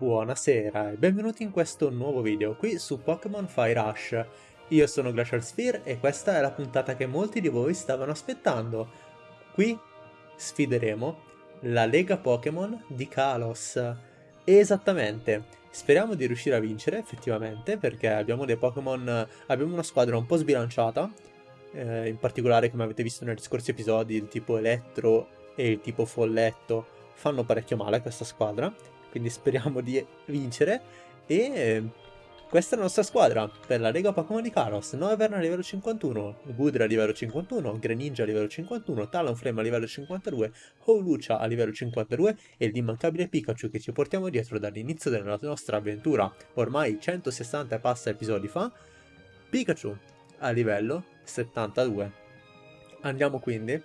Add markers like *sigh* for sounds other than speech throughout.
Buonasera e benvenuti in questo nuovo video qui su Pokémon Fire Rush. Io sono Glacial Sphere e questa è la puntata che molti di voi stavano aspettando. Qui sfideremo la Lega Pokémon di Kalos. Esattamente, speriamo di riuscire a vincere effettivamente perché abbiamo dei Pokémon, abbiamo una squadra un po' sbilanciata, eh, in particolare come avete visto negli scorsi episodi il tipo Elettro e il tipo Folletto fanno parecchio male a questa squadra quindi speriamo di vincere. E questa è la nostra squadra per la Lega Pokémon di Kalos. Noivern a livello 51, Gudra a livello 51, Greninja a livello 51, Talonflame a livello 52, Howlucha a livello 52 e l'immancabile Pikachu che ci portiamo dietro dall'inizio della nostra avventura, ormai 160 passa episodi fa, Pikachu a livello 72. Andiamo quindi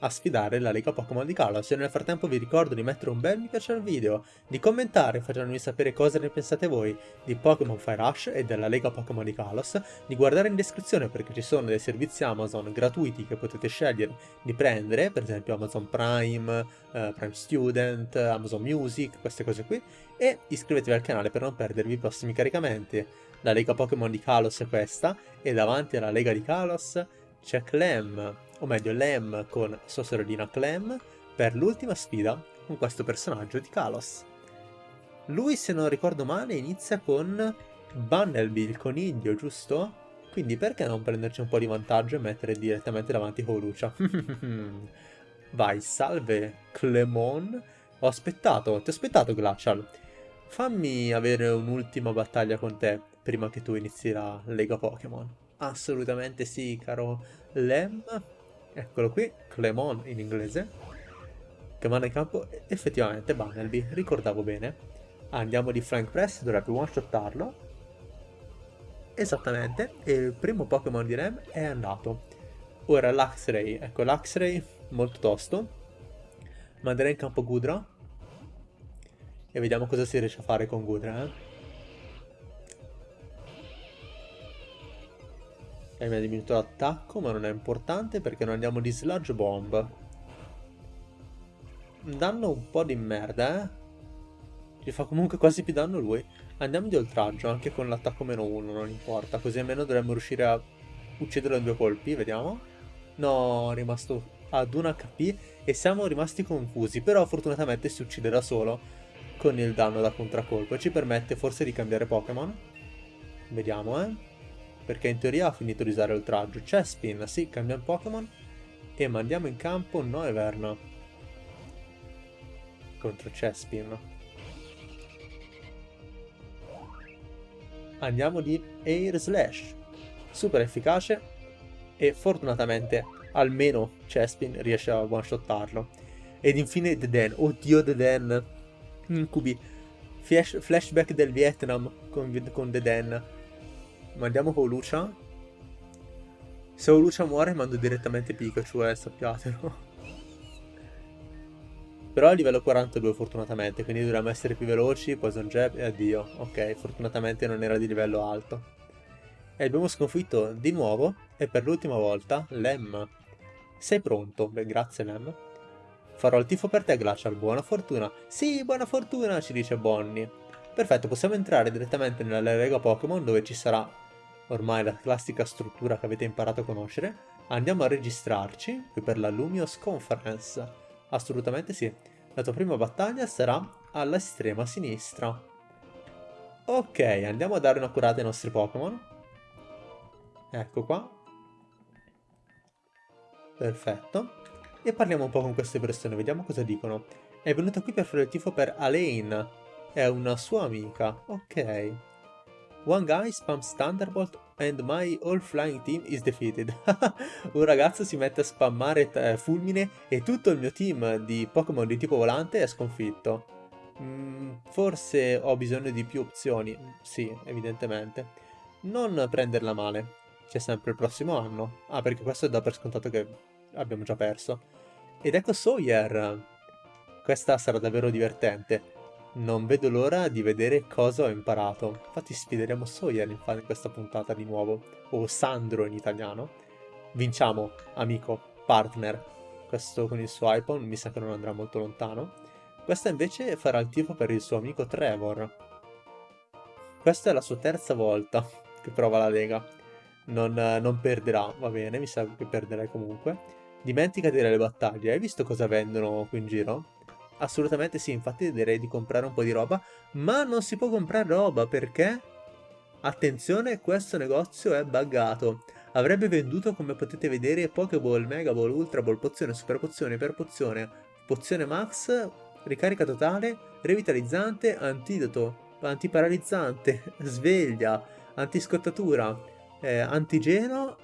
a sfidare la Lega Pokémon di Kalos e nel frattempo vi ricordo di mettere un bel mi piace al video, di commentare facendomi sapere cosa ne pensate voi di Pokémon Fire Rush e della Lega Pokémon di Kalos, di guardare in descrizione perché ci sono dei servizi Amazon gratuiti che potete scegliere di prendere, per esempio Amazon Prime, uh, Prime Student, Amazon Music, queste cose qui, e iscrivetevi al canale per non perdervi i prossimi caricamenti. La Lega Pokémon di Kalos è questa, e davanti alla Lega di Kalos c'è Clem, o meglio Lem con sua sorellina Clem, per l'ultima sfida con questo personaggio di Kalos. Lui, se non ricordo male, inizia con Bunnelby, il coniglio, giusto? Quindi perché non prenderci un po' di vantaggio e mettere direttamente davanti Holucia? *laughs* Vai, salve, Clemon. Ho aspettato, ti ho aspettato, Glacial. Fammi avere un'ultima battaglia con te prima che tu inizi la Lega Pokémon. Assolutamente sì, caro Lem. Eccolo qui, Clemon in inglese. Che manda in campo effettivamente Bunnelby, ricordavo bene. Andiamo di Flank Press, dovrebbe one-shottarlo. Esattamente, e il primo Pokémon di Lem è andato. Ora l'Axray, ecco l'Axray molto tosto. Manderei in campo Gudra. E vediamo cosa si riesce a fare con Gudra, eh. E mi ha diminuito l'attacco, ma non è importante perché non andiamo di Sludge Bomb. Danno un po' di merda, eh? Ci fa comunque quasi più danno lui. Andiamo di oltraggio, anche con l'attacco meno 1, non importa. Così almeno dovremmo riuscire a ucciderlo in due colpi, vediamo. No, è rimasto ad 1 HP e siamo rimasti confusi. Però fortunatamente si uccide da solo con il danno da contraccolpo e ci permette forse di cambiare Pokémon. Vediamo, eh perché in teoria ha finito di usare oltraggio. Chespin, sì, cambiamo Pokémon. E mandiamo in campo Noivern contro Chespin. Andiamo di Air Slash, super efficace. E fortunatamente almeno Chespin riesce a one-shottarlo. Ed infine Deden, oddio Deden, incubi, Flash, flashback del Vietnam con, con Deden Mandiamo con Lucia. Se Lucia muore mando direttamente Pikachu, eh, sappiatelo. *laughs* Però a livello 42 fortunatamente, quindi dovremmo essere più veloci, Poison Jab e addio. Ok, fortunatamente non era di livello alto. E abbiamo sconfitto di nuovo, e per l'ultima volta, Lem. Sei pronto? Beh, grazie Lem. Farò il tifo per te, Glacial, buona fortuna. Sì, buona fortuna, ci dice Bonnie. Perfetto, possiamo entrare direttamente nella Lega Pokémon dove ci sarà ormai la classica struttura che avete imparato a conoscere. Andiamo a registrarci qui per la Lumios Conference. Assolutamente sì. La tua prima battaglia sarà all'estrema sinistra. Ok, andiamo a dare una curata ai nostri Pokémon. Ecco qua. Perfetto. E parliamo un po' con queste persone, vediamo cosa dicono. È venuta qui per fare il tifo per Alain, è una sua amica, ok. One guy spams Thunderbolt and my all flying team is defeated. *laughs* Un ragazzo si mette a spammare eh, fulmine e tutto il mio team di Pokémon di tipo volante è sconfitto. Mm, forse ho bisogno di più opzioni. Sì, evidentemente. Non prenderla male. C'è sempre il prossimo anno. Ah, perché questo è da per scontato che abbiamo già perso. Ed ecco Sawyer. Questa sarà davvero divertente. Non vedo l'ora di vedere cosa ho imparato. Infatti sfideremo Sawyer in questa puntata di nuovo. O Sandro in italiano. Vinciamo, amico, partner. Questo con il suo iPhone mi sa che non andrà molto lontano. Questa invece farà il tifo per il suo amico Trevor. Questa è la sua terza volta che prova la Lega. Non, non perderà, va bene, mi sa che perderai comunque. Dimentica di le battaglie, hai visto cosa vendono qui in giro? Assolutamente sì, infatti direi di comprare un po' di roba, ma non si può comprare roba perché? Attenzione, questo negozio è buggato. Avrebbe venduto, come potete vedere, Pokéball, Mega Ball, Ultra Ball, pozione, super pozione, per pozione, pozione max, ricarica totale, revitalizzante, antidoto, antiparalizzante, *laughs* sveglia, antiscottatura, eh, antigeno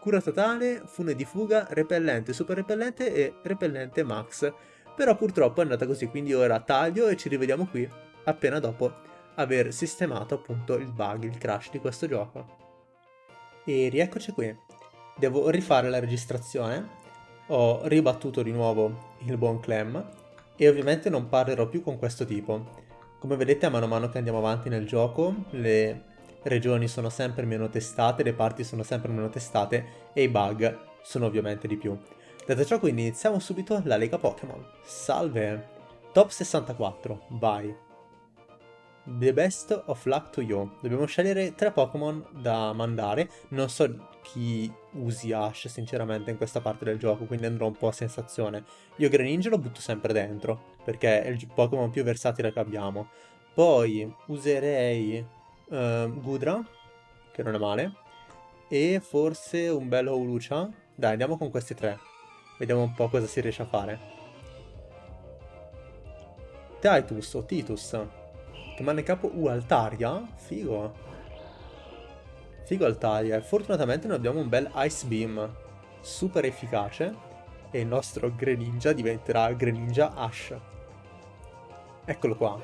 cura totale, fune di fuga, repellente, super repellente e repellente max. Però purtroppo è andata così, quindi ora taglio e ci rivediamo qui appena dopo aver sistemato appunto il bug, il crash di questo gioco. E rieccoci qui. Devo rifare la registrazione. Ho ribattuto di nuovo il buon Clem e ovviamente non parlerò più con questo tipo. Come vedete a mano a mano che andiamo avanti nel gioco le regioni sono sempre meno testate, le parti sono sempre meno testate e i bug sono ovviamente di più. Detto ciò quindi iniziamo subito la Lega Pokémon. Salve! Top 64, vai! The best of luck to you. Dobbiamo scegliere tre Pokémon da mandare. Non so chi usi Ash sinceramente in questa parte del gioco, quindi andrò un po' a sensazione. Io Greninja lo butto sempre dentro, perché è il Pokémon più versatile che abbiamo. Poi userei uh, Gudra, che non è male, e forse un bello Ulucia. Dai, andiamo con questi tre. Vediamo un po' cosa si riesce a fare. Titus o Titus. Che manda in capo U Altaria? Figo. Figo Altaria. Fortunatamente noi abbiamo un bel Ice Beam. Super efficace. E il nostro Greninja diventerà Greninja Ash. Eccolo qua.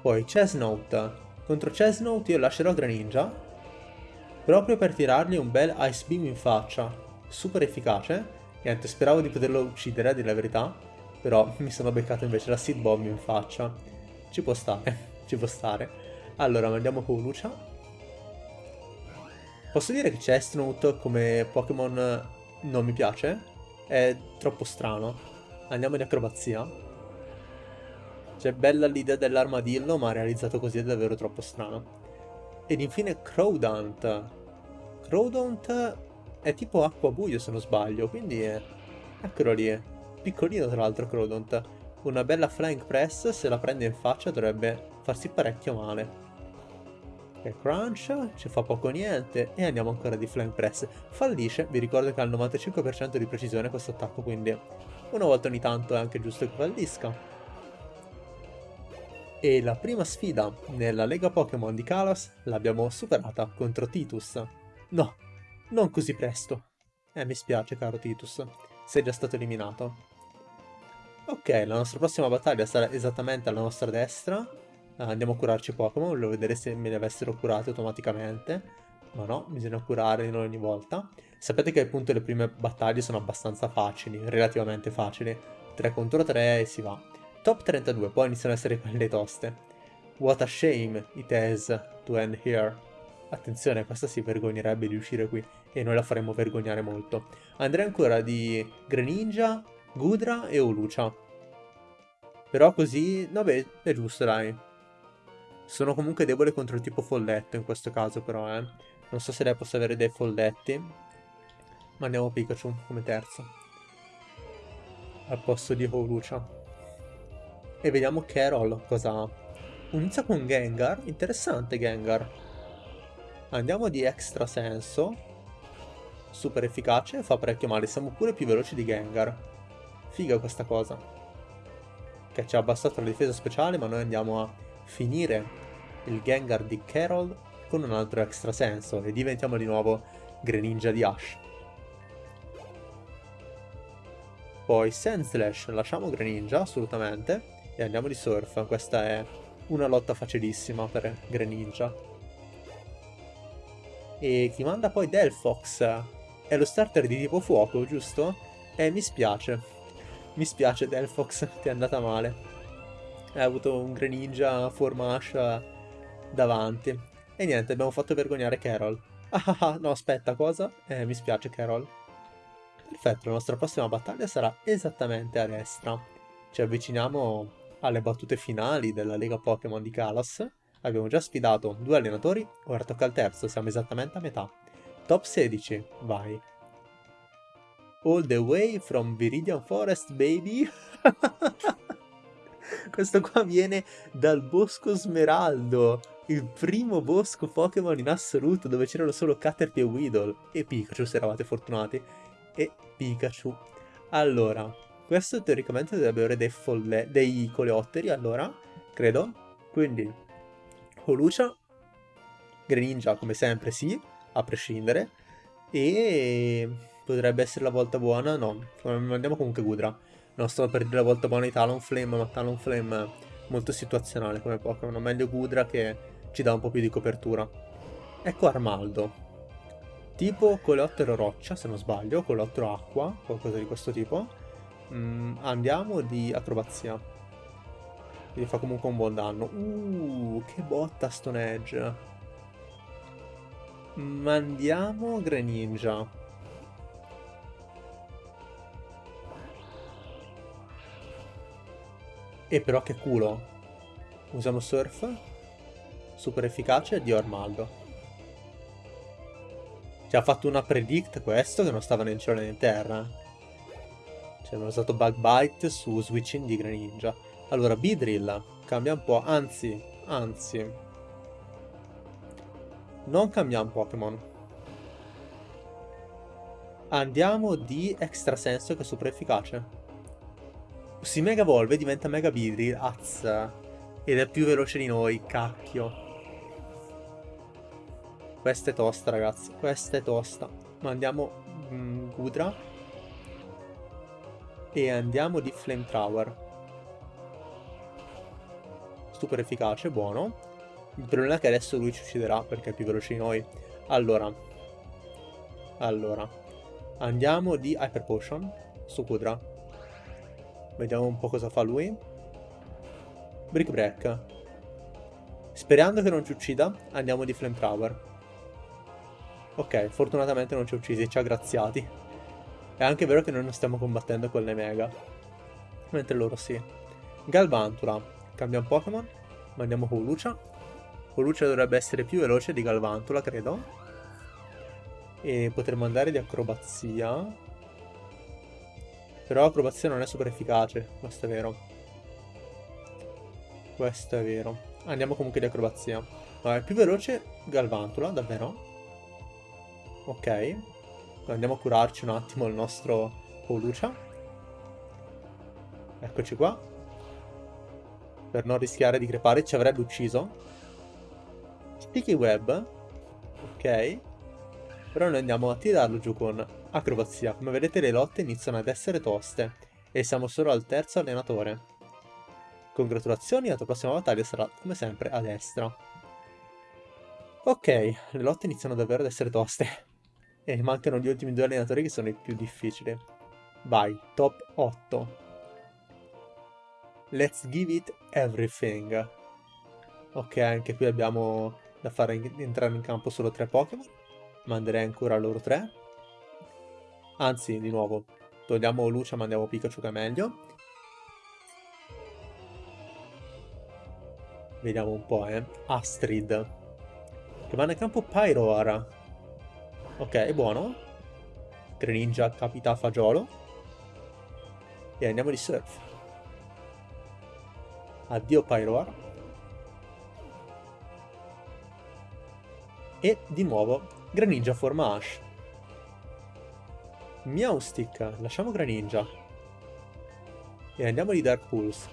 Poi Chesnote. Contro Chesnote io lascerò Greninja, proprio per tirargli un bel Ice Beam in faccia. Super efficace. Niente, speravo di poterlo uccidere, a dire la verità, però *laughs* mi sono beccato invece la Seed Bomb in faccia. Ci può stare, *laughs* ci può stare. Allora, andiamo con Lucia. Posso dire che Chestnut come Pokémon non mi piace? È troppo strano. Andiamo di acrobazia. Cioè, bella l'idea dell'armadillo, ma realizzato così è davvero troppo strano. Ed infine Crowdant. Crowdant è tipo acqua buio se non sbaglio, quindi è... Eccolo lì. Piccolino tra l'altro Crowdant. Una bella flying press, se la prende in faccia dovrebbe farsi parecchio male. E crunch, ci fa poco niente e andiamo ancora di flying press. Fallisce, vi ricordo che ha il 95% di precisione questo attacco, quindi una volta ogni tanto è anche giusto che fallisca. E la prima sfida nella Lega Pokémon di Kalos l'abbiamo superata contro Titus. No, non così presto. Eh, mi spiace caro Titus, sei già stato eliminato. Ok, la nostra prossima battaglia sarà esattamente alla nostra destra. Andiamo a curarci Pokémon, volevo vedere se me ne avessero curati automaticamente. Ma no, bisogna curare ogni volta. Sapete che appunto le prime battaglie sono abbastanza facili, relativamente facili. 3 contro 3 e si va. Top 32, poi iniziano ad essere quelle toste. What a shame it is to end here. Attenzione, questa si vergognerebbe di uscire qui e noi la faremo vergognare molto. Andrei ancora di Greninja, Gudra e Olucia. Però così, vabbè, è giusto dai. Sono comunque debole contro il tipo folletto in questo caso però, eh. Non so se lei possa avere dei folletti. Ma andiamo Pikachu come terzo. Al posto di Olucia. E vediamo Carol cosa ha. Inizia con Gengar. Interessante Gengar. Andiamo di extra senso. Super efficace, fa parecchio male. Siamo pure più veloci di Gengar. Figa questa cosa. Che ci ha abbassato la difesa speciale, ma noi andiamo a finire il Gengar di Carol con un altro extra senso e diventiamo di nuovo Greninja di Ash. Poi Sandslash, lasciamo Greninja assolutamente e andiamo di surf. Questa è una lotta facilissima per Greninja. E chi manda poi Delphox è lo starter di tipo fuoco, giusto? Eh, mi spiace. Mi spiace Delphox, *laughs* ti è andata male. Hai avuto un Greninja forma Ash davanti. E niente, abbiamo fatto vergognare Carol. *laughs* Ah, ah, ah no, aspetta, cosa? Eh, mi spiace Carol. Perfetto, la nostra prossima battaglia sarà esattamente a destra. ci avviciniamo alle battute finali della Lega Pokémon di Kalos. Abbiamo già sfidato due allenatori, ora tocca al terzo, siamo esattamente a metà. Top 16, vai. All the way from Viridian Forest, baby. *laughs* Questo qua viene dal Bosco Smeraldo, il primo bosco Pokémon in assoluto dove c'erano solo Caterpie e Weedle. E Pikachu se eravate fortunati. E Pikachu. Allora, questo teoricamente dovrebbe avere dei, folle dei coleotteri, allora, credo. Quindi, Holucia, Greninja come sempre sì, a prescindere. E potrebbe essere la volta buona, no, andiamo comunque Gudra. Non sto per dire la volta buona di Talonflame, ma Talonflame molto situazionale come Pokémon, meglio Gudra che ci dà un po' più di copertura. Ecco Armaldo. Tipo coleottero roccia, se non sbaglio, coleottero acqua, qualcosa di questo tipo. Mm, andiamo di acrobazia. Quindi fa comunque un buon danno. Uh, che botta Stone Edge. Mandiamo Greninja. E però che culo. Usiamo Surf. Super efficace di Armaldo. Ci ha fatto una predict questo che non stava né in cielo né in terra. Ci abbiamo usato Bug Bite su switching di Greninja. Allora, Beedrill. Cambia un po'. Anzi, anzi. Non cambiamo Pokémon. Andiamo di Extra Senso che è super efficace si mega evolve diventa mega Beedrill, azza. Ed è più veloce di noi, cacchio. Questa è tosta, ragazzi. Questa è tosta. Ma andiamo mm, Gudra. E andiamo di Flamethrower. Super efficace, buono. Il problema è che adesso lui ci ucciderà perché è più veloce di noi. Allora. Allora. Andiamo di Hyper Potion su Gudra. Vediamo un po' cosa fa lui. Brick Break. Sperando che non ci uccida, andiamo di Flamethrower. Ok, fortunatamente non ci ha uccisi, ci ha graziati. È anche vero che noi non stiamo combattendo con le Mega. Mentre loro sì. Galvantula. Cambia un Pokémon. Mandiamo Holucia. Holucia dovrebbe essere più veloce di Galvantula, credo. E potremmo andare di acrobazia. Però l'acrobazia non è super efficace, questo è vero. Questo è vero. Andiamo comunque di acrobazia. Ma è più veloce Galvantula, davvero? Ok. Andiamo a curarci un attimo il nostro Polucia. Eccoci qua. Per non rischiare di crepare ci avrebbe ucciso. Sticky Web. Ok. Però noi andiamo a tirarlo giù con acrobazia. Come vedete le lotte iniziano ad essere toste. E siamo solo al terzo allenatore. Congratulazioni, la tua prossima battaglia sarà come sempre a destra. Ok, le lotte iniziano davvero ad essere toste. *laughs* E mancano gli ultimi due allenatori che sono i più difficili. Vai, top 8. Let's give it everything. Ok, anche qui abbiamo da fare entrare in campo solo tre Pokémon manderei ancora loro tre. Anzi, di nuovo, togliamo Lucia, mandiamo Pikachu che è meglio. Vediamo un po', eh. Astrid. Che va nel campo Pyroar. Ok, è buono. Greninja capita fagiolo. E andiamo di Surf. Addio Pyroar. E di nuovo Greninja forma Ash. Meowstick, lasciamo Greninja. E andiamo di Dark Pulse.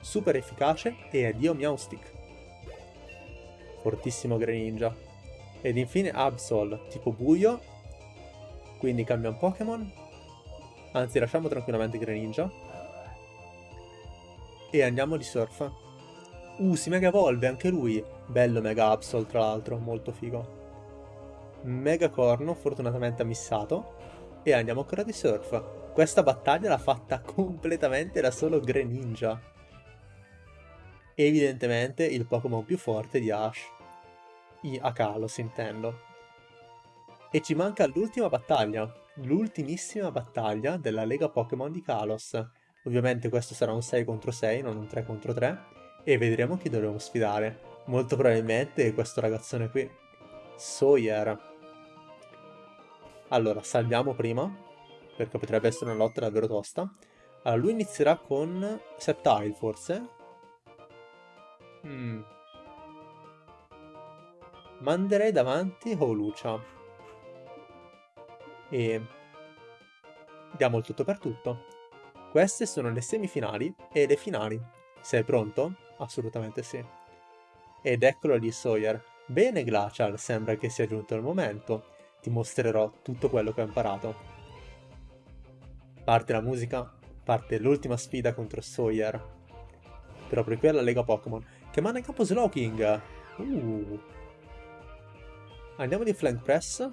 Super efficace e addio Meowstick. Fortissimo Greninja. Ed infine Absol, tipo buio. Quindi cambia un Pokémon. Anzi, lasciamo tranquillamente Greninja. E andiamo di Surf. Uh, si mega evolve anche lui. Bello Mega Absol, tra l'altro, molto figo. Mega Corno, fortunatamente ha missato. E andiamo ancora di Surf. Questa battaglia l'ha fatta *laughs* completamente da solo Greninja. Evidentemente il Pokémon più forte di Ash. I Akalos intendo. E ci manca l'ultima battaglia. L'ultimissima battaglia della Lega Pokémon di Kalos. Ovviamente questo sarà un 6 contro 6, non un 3 contro 3. E vedremo chi dovremo sfidare. Molto probabilmente questo ragazzone qui. Sawyer. Allora, salviamo prima, perché potrebbe essere una lotta davvero tosta. Allora, lui inizierà con Septile, forse? Hmm. Manderei davanti Holucia. E... Diamo il tutto per tutto. Queste sono le semifinali e le finali. Sei pronto? Assolutamente sì. Ed eccolo lì Sawyer. Bene Glacial, sembra che sia giunto il momento. Ti mostrerò tutto quello che ho imparato. Parte la musica, parte l'ultima sfida contro Sawyer. Proprio qui è la Lega Pokémon. Che manda in campo Slowking! Uh. Andiamo di Flank Press.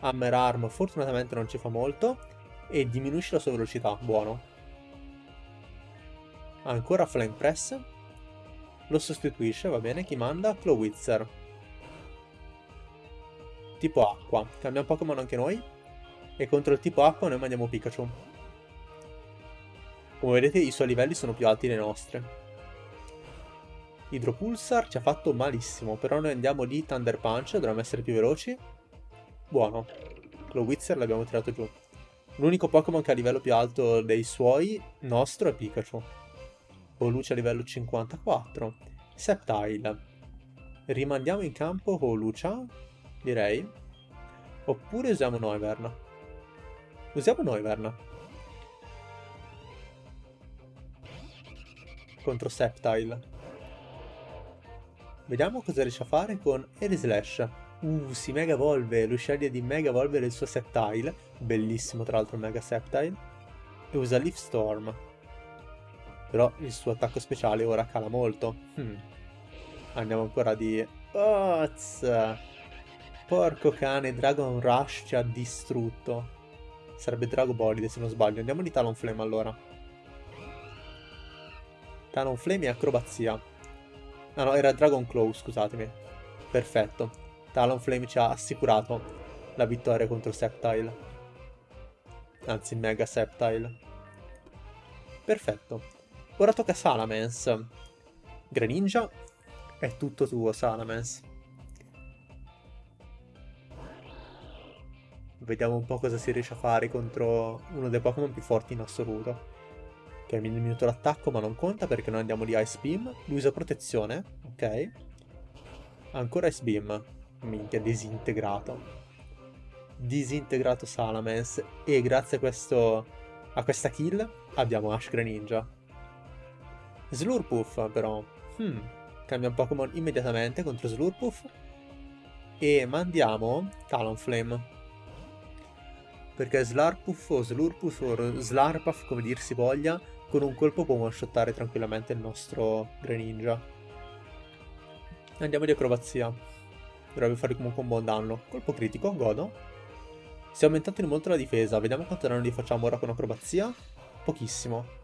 Hammer Arm fortunatamente non ci fa molto. E diminuisce la sua velocità, buono. Ancora Flank Press. Lo sostituisce, va bene, chi manda? Clowitzer. Tipo acqua. Cambiamo Pokémon anche noi. E contro il tipo acqua noi mandiamo Pikachu. Come vedete i suoi livelli sono più alti dei nostri. Hydropulsar ci ha fatto malissimo, però noi andiamo di Thunder Punch, dovremmo essere più veloci. Buono. Glowitzer l'abbiamo tirato giù. L'unico Pokémon che ha livello più alto dei suoi, nostro, è Pikachu. Holucia a livello 54. Septile. Rimandiamo in campo Holucia, direi. Oppure usiamo Noivern. Usiamo Noivern. contro Septile. Vediamo cosa riesce a fare con Slash. Uh, si mega evolve, sceglie di mega evolvere il suo Septile, bellissimo tra l'altro Mega Septile, e usa Leaf Storm. Però il suo attacco speciale ora cala molto. Hmm. Andiamo ancora di... Oz! Porco cane, Dragon Rush ci ha distrutto. Sarebbe Dragobolide se non sbaglio. Andiamo di Talonflame allora. Talonflame e acrobazia. Ah no, era Dragon Claw, scusatemi. Perfetto. Talonflame ci ha assicurato la vittoria contro Septile. Anzi, Mega Septile. Perfetto. Ora tocca Salamence. Greninja, è tutto tuo, Salamence. Vediamo un po' cosa si riesce a fare contro uno dei Pokémon più forti in assoluto. Ok, mi diminuito l'attacco ma non conta perché noi andiamo di Ice Beam. Lui usa protezione, ok. Ancora Ice Beam. Minchia, disintegrato. Disintegrato Salamence. E grazie a, questo, a questa kill abbiamo Ash Greninja. Slurpuff però. Hmm. Cambia Pokémon immediatamente contro Slurpuff. E mandiamo Talonflame. Perché Slarpuff o Slurpuff o Slarpuff, come dir si voglia, con un colpo può one-shottare tranquillamente il nostro Greninja. Andiamo di acrobazia. Dovrebbe fare comunque un buon danno. Colpo critico, godo. Si è aumentato di molto la difesa. Vediamo quanto danno gli facciamo ora con acrobazia. Pochissimo.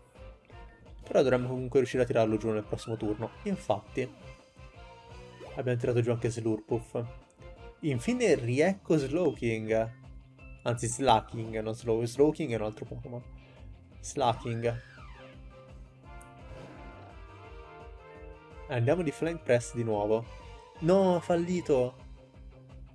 Però dovremmo comunque riuscire a tirarlo giù nel prossimo turno. Infatti. Abbiamo tirato giù anche Slurpuff. Infine riecco Slowking. Anzi Slacking, non Slow. Slowking è un altro Pokémon. Slacking. Andiamo di flank press di nuovo. No, ha fallito.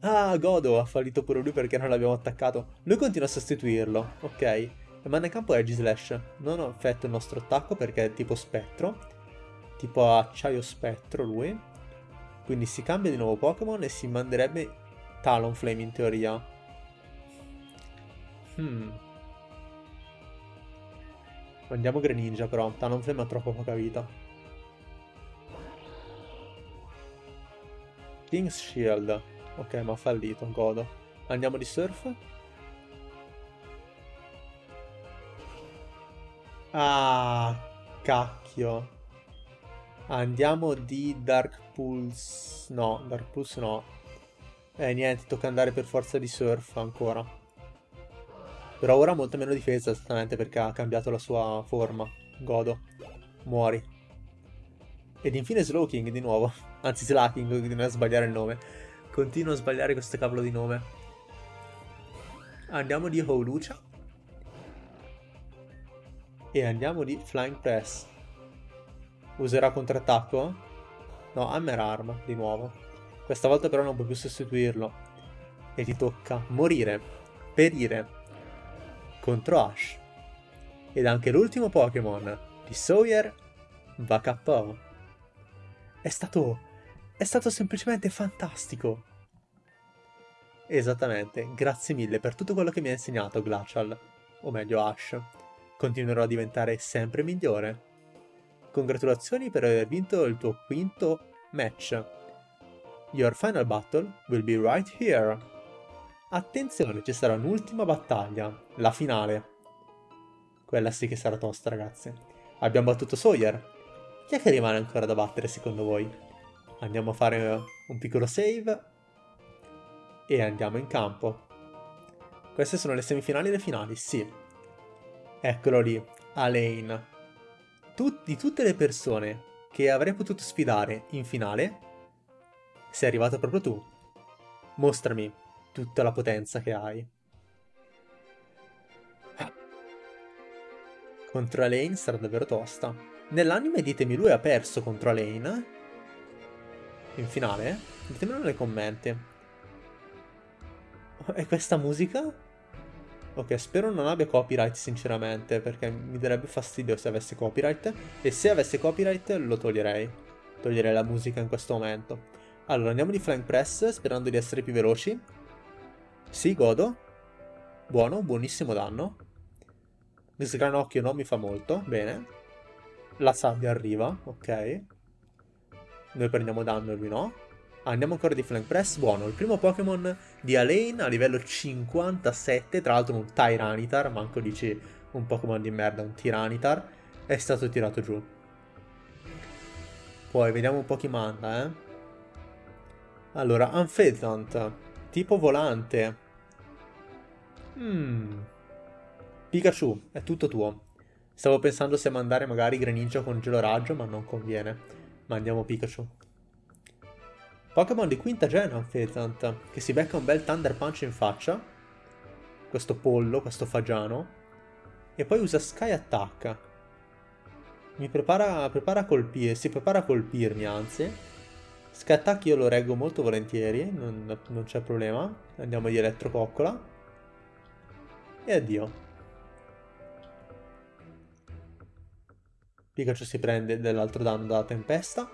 Ah, Godo ha fallito pure lui perché non l'abbiamo attaccato. Lui continua a sostituirlo, ok. Manda in campo Edge Slash. Non ho effetto il nostro attacco perché è tipo spettro. Tipo acciaio spettro lui. Quindi si cambia di nuovo Pokémon e si manderebbe Talonflame in teoria. Hmm. Mandiamo Greninja però. Talonflame ha troppo poca vita. King's Shield. Ok, ma ha fallito, godo. Andiamo di surf. Ah, cacchio. Andiamo di Dark Pulse. No, Dark Pulse no. Eh, niente, tocca andare per forza di surf ancora. Però ora ha molto meno difesa, esattamente perché ha cambiato la sua forma. Godo. Muori. Ed infine Slowking di nuovo. *laughs* Anzi, Slacking, continuo a sbagliare il nome. Continuo a sbagliare questo cavolo di nome. Andiamo di Holucia. E andiamo di Flying Press. Userà contrattacco? No, Hammer Arm, di nuovo. Questa volta però non puoi più sostituirlo. E ti tocca morire, perire, contro Ash. Ed anche l'ultimo Pokémon di Sawyer va KO. È stato... è stato semplicemente fantastico. Esattamente, grazie mille per tutto quello che mi ha insegnato Glacial, o meglio Ash. Continuerò a diventare sempre migliore. Congratulazioni per aver vinto il tuo quinto match. Your final battle will be right here. Attenzione, ci sarà un'ultima battaglia, la finale. Quella sì che sarà tosta, ragazzi. Abbiamo battuto Sawyer. Chi è che rimane ancora da battere, secondo voi? Andiamo a fare un piccolo save. E andiamo in campo. Queste sono le semifinali e le finali, sì. Eccolo lì, Alain tut di tutte le persone che avrei potuto sfidare in finale, sei arrivato proprio tu. Mostrami tutta la potenza che hai. Contro Alain sarà davvero tosta. Nell'anime ditemi lui ha perso contro Alain. In finale? Ditemelo nei commenti. E questa musica? Ok, spero non abbia copyright sinceramente, perché mi darebbe fastidio se avesse copyright. E se avesse copyright lo toglierei. Toglierei la musica in questo momento. Allora, andiamo di flank press, sperando di essere più veloci. Sì, godo. Buono, buonissimo danno. Il sgranocchio non mi fa molto, bene. La sabbia arriva, ok. Noi prendiamo danno e lui no. Andiamo ancora di Flank Press, buono. Il primo Pokémon di Alain a livello 57, tra l'altro un Tyranitar, manco dici un Pokémon di merda, un Tiranitar, è stato tirato giù. Poi vediamo un po' chi manda, eh. Allora, Unfezant, tipo volante. Hmm. Pikachu, è tutto tuo. Stavo pensando se mandare magari Greninja con gelo raggio, ma non conviene. Mandiamo Pikachu. Pokémon di quinta gen Fezant, che si becca un bel Thunder Punch in faccia. Questo pollo, questo fagiano. E poi usa Sky Attack. Mi prepara, prepara a colpire, si prepara a colpirmi anzi. Sky Attack io lo reggo molto volentieri, non, non c'è problema. Andiamo di Elettrococcola. E addio. Pikachu si prende dell'altro danno dalla tempesta.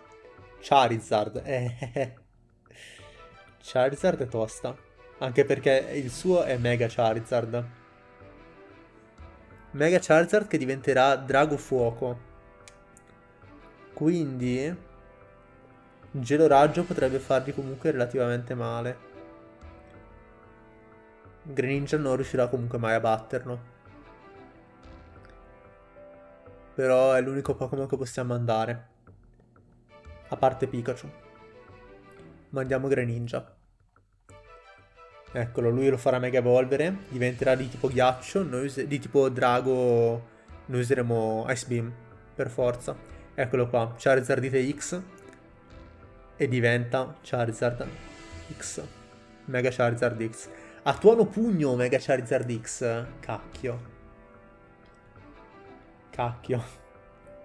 Charizard, eh, eh, eh. Charizard è tosta. Anche perché il suo è Mega Charizard. Mega Charizard che diventerà Drago Fuoco. Quindi... Gelo Raggio potrebbe fargli comunque relativamente male. Greninja non riuscirà comunque mai a batterlo. Però è l'unico Pokémon che possiamo mandare. A parte Pikachu. Mandiamo Greninja. Eccolo, lui lo farà mega evolvere, diventerà di tipo ghiaccio, noi di tipo drago noi useremo Ice Beam, per forza. Eccolo qua, Charizard X e diventa Charizard X. Mega Charizard X. A tuono pugno Mega Charizard X. Cacchio. Cacchio.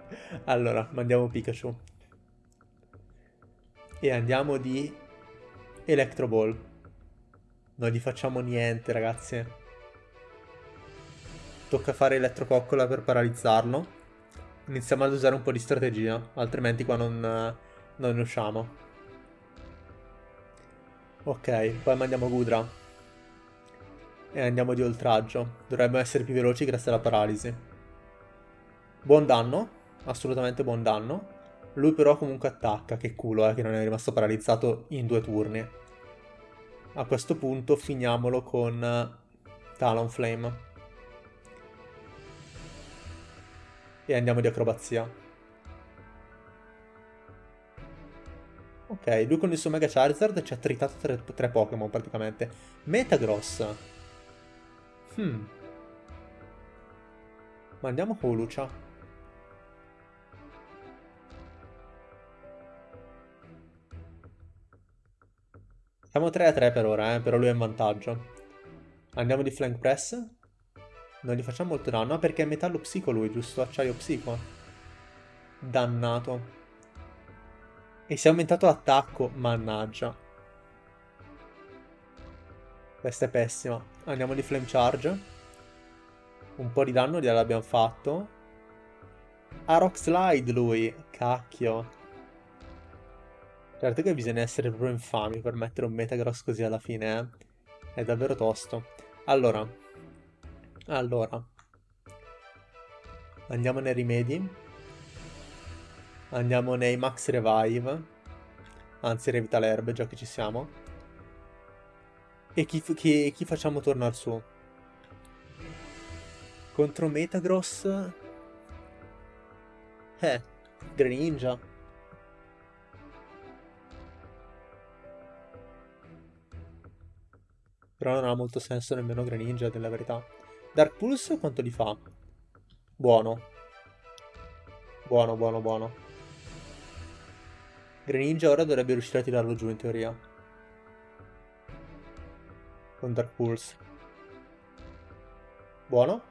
*laughs* Allora, mandiamo Pikachu. E andiamo di Electro Ball. Non gli facciamo niente, ragazzi. Tocca fare elettrococcola per paralizzarlo. Iniziamo ad usare un po' di strategia, altrimenti qua non, non usciamo. Ok, poi mandiamo Gudra. E andiamo di oltraggio. Dovremmo essere più veloci grazie alla paralisi. Buon danno, assolutamente buon danno. Lui però comunque attacca, che culo eh, che non è rimasto paralizzato in due turni. A questo punto finiamolo con eh, Talonflame. E andiamo di acrobazia. Ok, lui con il suo Mega Charizard ci ha tritato tre, tre Pokémon praticamente. Metagross. Hmm. Ma andiamo con Lucia. Siamo 3 a 3 per ora, eh, però lui è in vantaggio. Andiamo di flank press. Non gli facciamo molto danno, perché è metallo psico lui, giusto? Acciaio psico. Dannato. E si è aumentato l'attacco, mannaggia. Questa è pessima. Andiamo di Flame Charge. Un po' di danno gliel'abbiamo fatto. Ha Rock Slide lui. Cacchio. Certo che bisogna essere proprio infami per mettere un Metagross così alla fine, eh. È davvero tosto. Allora. Allora. Andiamo nei rimedi. Andiamo nei Max Revive. Anzi, Revital Herb, già che ci siamo. E chi, chi, chi facciamo tornare su? Contro Metagross? Eh, Greninja. Però non ha molto senso nemmeno Greninja, della verità. Dark Pulse quanto li fa? Buono. Buono, buono, buono. Greninja ora dovrebbe riuscire a tirarlo giù in teoria con Dark Pulse. Buono.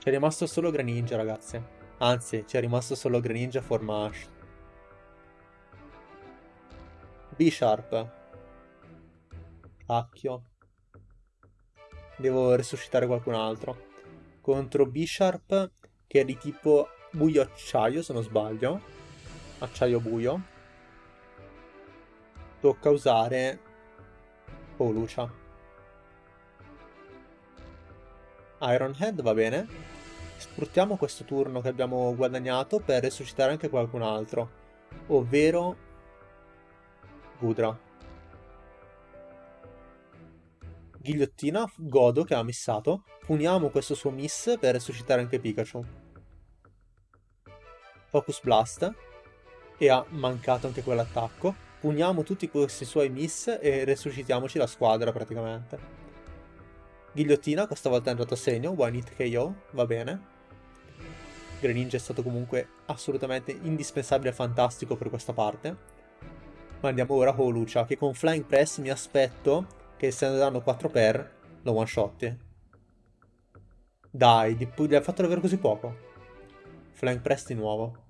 C'è rimasto solo Greninja, ragazzi. Anzi, c'è rimasto solo Greninja forma Ash. B-Sharp. Cacchio. Devo resuscitare qualcun altro. Contro B-Sharp, che è di tipo buio acciaio, se non sbaglio. Acciaio buio. Tocca usare Oh. Iron Head va bene. Sfruttiamo questo turno che abbiamo guadagnato per resuscitare anche qualcun altro. Ovvero... Gudra. Ghigliottina, Godo che ha missato. Puniamo questo suo miss per resuscitare anche Pikachu. Focus Blast. E ha mancato anche quell'attacco puniamo tutti questi suoi miss e resuscitiamoci la squadra praticamente. Ghigliottina, questa volta è andato a segno, one hit KO, va bene. Greninja è stato comunque assolutamente indispensabile e fantastico per questa parte. Ma andiamo ora con Lucia, che con Flying Press mi aspetto che se ne danno 4 per lo one shot. Dai, gli ha fatto davvero così poco. Flying Press di nuovo.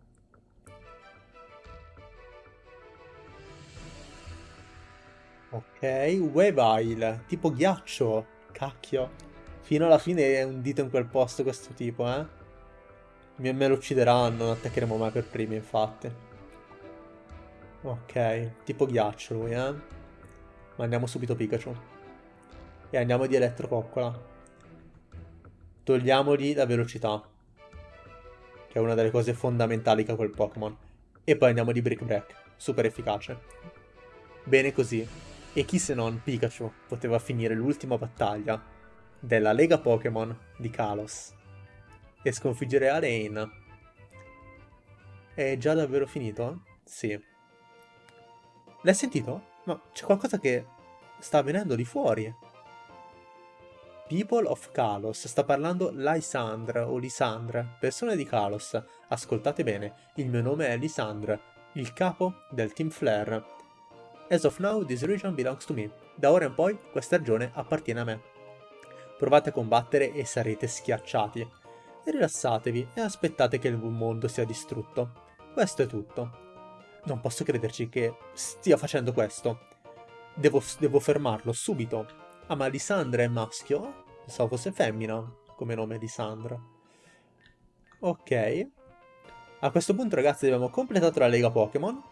Ok, Weavile, tipo ghiaccio. Cacchio. Fino alla fine è un dito in quel posto questo tipo, eh. Me, me lo uccideranno, non attaccheremo mai per primi, infatti. Ok, tipo ghiaccio lui, eh. Mandiamo subito Pikachu. E andiamo di Elettrococcola. Togliamogli la velocità. Che è una delle cose fondamentali che ha quel Pokémon. E poi andiamo di Brick Break. Super efficace. Bene così. E chi se non Pikachu poteva finire l'ultima battaglia della Lega Pokémon di Kalos e sconfiggere Alain. È già davvero finito? Sì. L'hai sentito? Ma c'è qualcosa che sta avvenendo di fuori. People of Kalos, sta parlando Lysandra o Lisandra, persone di Kalos. Ascoltate bene, il mio nome è Lisandra, il capo del Team Flare As of now, this region belongs to me. Da ora in poi, questa regione appartiene a me. Provate a combattere e sarete schiacciati. Rilassatevi e aspettate che il mondo sia distrutto. Questo è tutto. Non posso crederci che stia facendo questo. Devo, devo fermarlo subito. Ah, ma Lisandra è maschio? Pensavo fosse femmina come nome Lisandra. Ok. A questo punto, ragazzi, abbiamo completato la Lega Pokémon.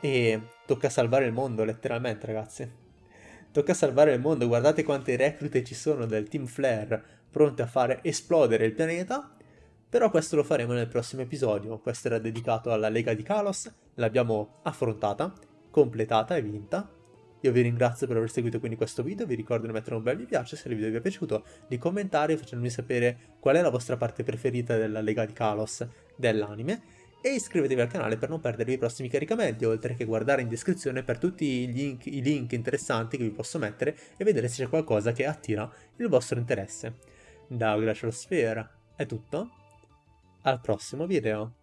E tocca salvare il mondo, letteralmente, ragazzi. *laughs* Tocca salvare il mondo, guardate quante reclute ci sono del Team Flare pronte a fare esplodere il pianeta. Però questo lo faremo nel prossimo episodio. Questo era dedicato alla Lega di Kalos. L'abbiamo affrontata, completata e vinta. Io vi ringrazio per aver seguito quindi questo video, vi ricordo di mettere un bel mi piace se il video vi è piaciuto, di commentare facendomi sapere qual è la vostra parte preferita della Lega di Kalos dell'anime e iscrivetevi al canale per non perdervi i prossimi caricamenti, oltre che guardare in descrizione per tutti i link, i link interessanti che vi posso mettere e vedere se c'è qualcosa che attira il vostro interesse. Da Glacial Sphere è tutto, al prossimo video.